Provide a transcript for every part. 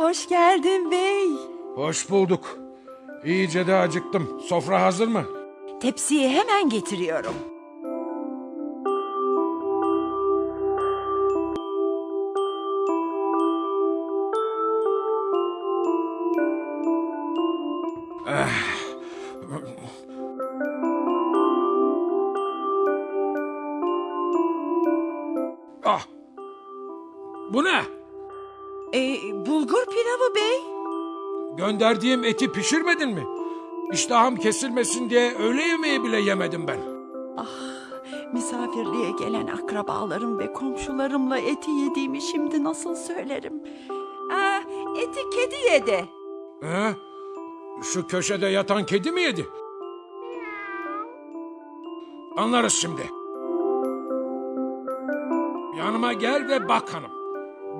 hoş geldin bey. Hoş bulduk. İyice de acıktım. Sofra hazır mı? Tepsiyi hemen getiriyorum. Ah! Bu ne? Ee, bulgur pilavı bey. Gönderdiğim eti pişirmedin mi? İştahım kesilmesin diye öğle yemeği bile yemedim ben. Misafirliğe gelen akrabalarım ve komşularımla eti yediğimi şimdi nasıl söylerim? Aa, eti kedi yedi. He? Şu köşede yatan kedi mi yedi? Anlarız şimdi. Yanıma gel ve bak hanım.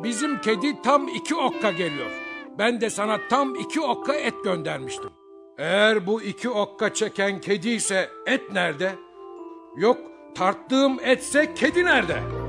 Bizim kedi tam iki okka geliyor. Ben de sana tam iki okka et göndermiştim. Eğer bu iki okka çeken kedi ise et nerede? Yok tarttığım etse kedi nerede?